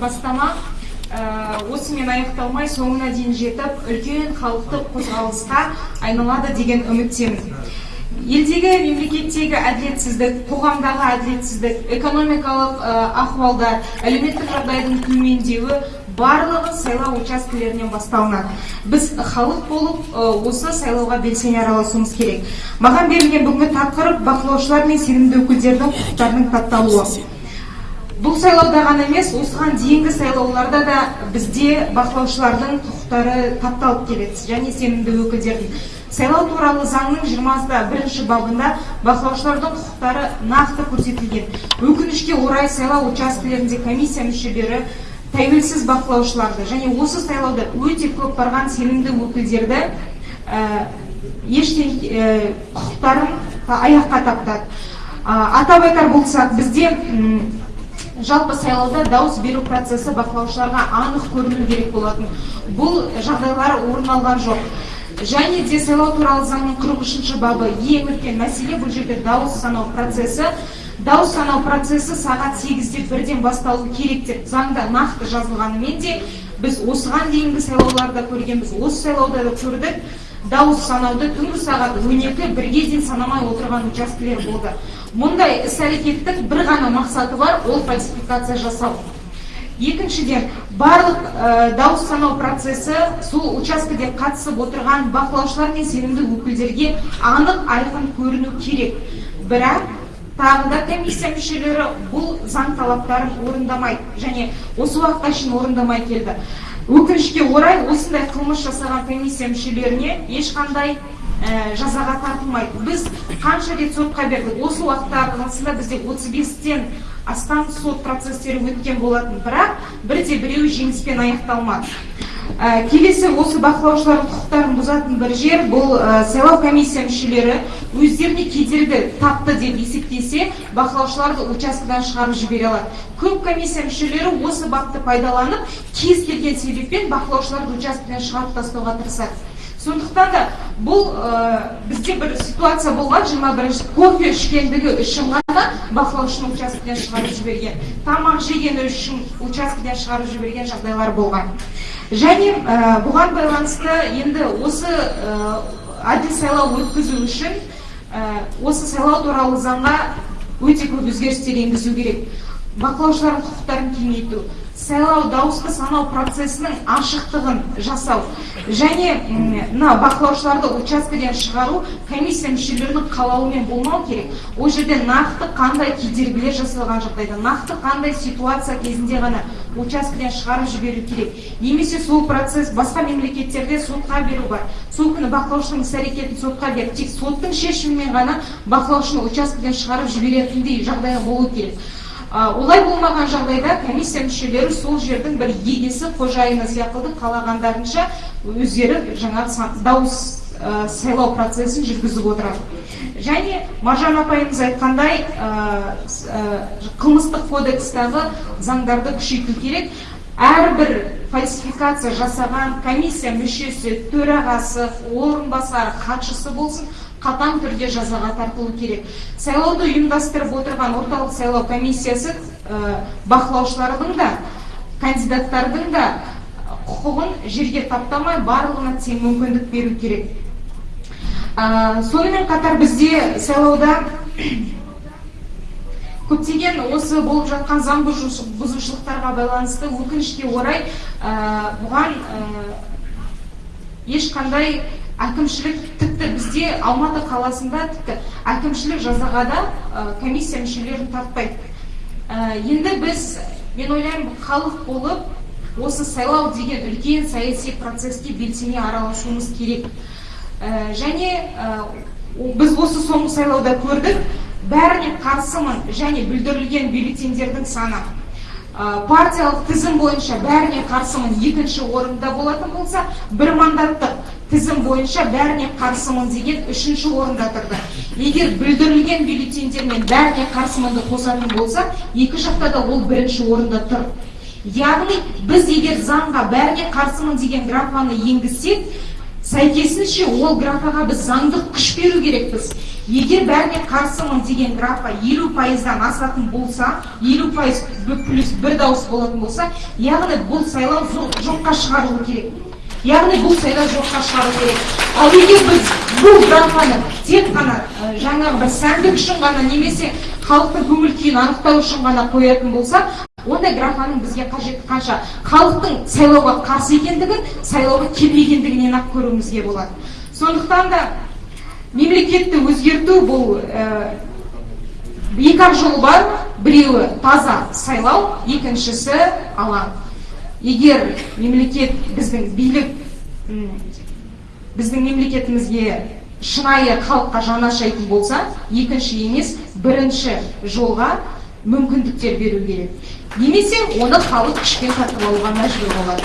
бастама. Осымен аяқталмай соңына дейін жетіп үлкен халықтық қозғалысқа айналады деген үміттемін. Елдегі мемлекеттегі әділетсіздік қоғамдағы әділетсіздік экономикалық ахуалдар әлеуметтік жағдайдың төмендеуі барлығы сайлау учаскелерінен басталынады. Біз халық болып осы сайлауға белсене араласуымыз керек. Маған берілген бүгінгі тақырып бақылаушылар мен сенімді өкілдердің құқықтарының тапталуы бұл сайлауда ғана емес осыған дейінгі сайлауларда да бізде бақылаушылардың құқықтары тапталып келеді. Және сенімді өкілдердің сайлау туралы заңның жиырма бірінші бабында бақылаушылардың құқықтары нақты көрсетілген. Өкінішке орай сайлау учаскелерінде комиссия мүшелері тәуелсіз бақылаушыларды және осы сайлауда өте көп барған сенімді өкілдерді ештен құқықтарын аяққа таптады. Атап айтар болсақ бізде жалпы сайлауда дауыс беру процесі бақылаушыларға анық көріну керек болатын. Бұл жағдайлар орын алған жоқ. Және де сайлау туралы заңның қырық үшінші бабы ең үлкен мәселе бұл жерде дауыс санау процесі. Дауыс санау процесі сағат сегізде бірден басталу керек деп заңда нақты жазылғанымен де біз осыған дейінгі сайлауларда көргенбіз. Осы сайлауда да көрдік. Дауыс санауды түнгі сағат он екі бірге дейін санамай отырған учаскелер болды. Мұндай іс әрекеттің бір ғана мақсаты бар ол фальсификация жасау. Екіншіден барлық дауыс санау процесі сол учаскеде қатысып отырған бақылаушылар мен сенімді өкілдерге анық айқын көріну керек. Бірақ тағы да комиссия мүшелері бұл заң талаптарын орындамайды және осы уақытқа шейін орындамай келді. Өкінішке орай осындай қылмыс жасаған комиссия мүшелеріне ешқандай жазаға тартылмайды. Біз қанша рет сотқа бердік? Осы уақыт аралығында бізде отыз бестен астам сот процестері өткен болатын. Бірақ бірде біреуі жеңіспен аяқталмады. Келесі осы бақылаушылардың құқықтарын бұзатын бір жер бұл сайлау комиссия мүшелері өздеріне кедергі тапты деп есептесе бақылаушыларды учаскеден шығарып жібере алады. Көп комиссия мүшелері осы бапты пайдаланып кез келген себеппен бақылаушыларды учаскеден шығарып тастауға тырысады. Сондықтан да бұл бізде бір ситуация болған жиырма бірінші кофе ішкендігі үшін ғана бақылаушыны учаскеден шығарып жіберген тамақ жегені үшін учаскеден шығарып жіберген жағдайлар болған. Және бұған байланысты енді осы әділ сайлау өткізу үшін осы сайлау туралы заңға өте көп өзгерістер енгізу керек. Бақылаушылардың құқықтарын кеңейту сайлау дауысты санау процесінің ашықтығын жасау және мына бақылаушыларды учаскеден шығару комиссия мүшелерінің қалауымен болмау керек. Ол жерде нақты қандай кедергілер жасалған жағдайда нақты қандай ситуация кезінде ғана учаскеден шығарып жіберу керек. Немесе сол процесс басқа мемлекеттерде сотқа беру бар. Сол күні бақылаушының іс әрекетін сотқа беріп тек соттың шешімімен ғана бақылаушыны учаскеден шығарып жіберетіндей жағдай болу керек. Олай болмаған жағдайда комиссия мүшелері сол жердің бір егесі қожайыны сияқты қалағандарынша өздері жаңағы дауыс сайлау процесін жүргізіп отырады. Және маржан апайымыз айтқандай қылмыстық кодекстағы заңдарды күшейту керек. Әрбір фальсификация жасаған комиссия мүшесі төрағасы орынбасары хатшысы болсын қатаң түрде жазаға тартылу керек. Сайлауды ұйымдастырып отырған орталық сайлау комиссиясы бақылаушылардың да кандидаттардың да құқығын жерге таптамай барлығына тең мүмкіндік беру керек. Сонымен қатар бізде сайлауда көптеген осы болып жатқан заң бұзушылықтарға байланысты өкінішке орай бұған ешқандай әкімшілік тіпті бізде алматы қаласында тіпті әкімшілік жазаға да комиссия мүшелерін тартпайды. Енді біз мен ойлаймын халық болып осы сайлау деген үлкен саяси процеске белсене араласуымыз керек. Және біз осы соңғы сайлауда көрдік. Бәріне қарсымын және бүлдірілген бюллетендердің саны. Партиялық тізім бойынша бәріне қарсымын. Екінші орында болатын болса бір мандаттық тізім бойынша бәріне қарсымын деген үшінші орында тұрды. Егер бүлдірілген бюллетендермен бәріне қарсымынды қосатын болса екі жақта да ол бірінші орында тұр. Яғни біз егер заңға бәріне қарсымын деген графаны енгізсек сәйкесінше ол графаға біз заңдық күш беру керекпіз. Егер бәріне қарсымын деген графа елу пайыздан асатын болса елу пайыз плюс бір дауыс болатын болса яғни бұл сайлау жоққа шығарылу керек. Яғни бұл сайлау жоққа шығару керек. Ал егер біз бұл графаны тек қана жаңағы бір сәндік үшін ғана немесе халықтың көңіл күйін анықтау үшін ғана қоятын болсақ ондай графаның бізге қажеті қанша? Халықтың сайлауға қарсы екендігін сайлауға келмегендігінен ақ көруімізге болады. Сондықтан да мемлекетті өзгерту бұл ә, екі ақ жол бар. Біреуі таза сайлау екіншісі алаң. Егер мемлекет біздің билік біздің мемлекетімізге шынайы халыққа жанашайтын болса екінші емес бірінші жолға мүмкіндіктер беру керек. Немесе оны халық күшпен тартып алуға мәжбүр болады.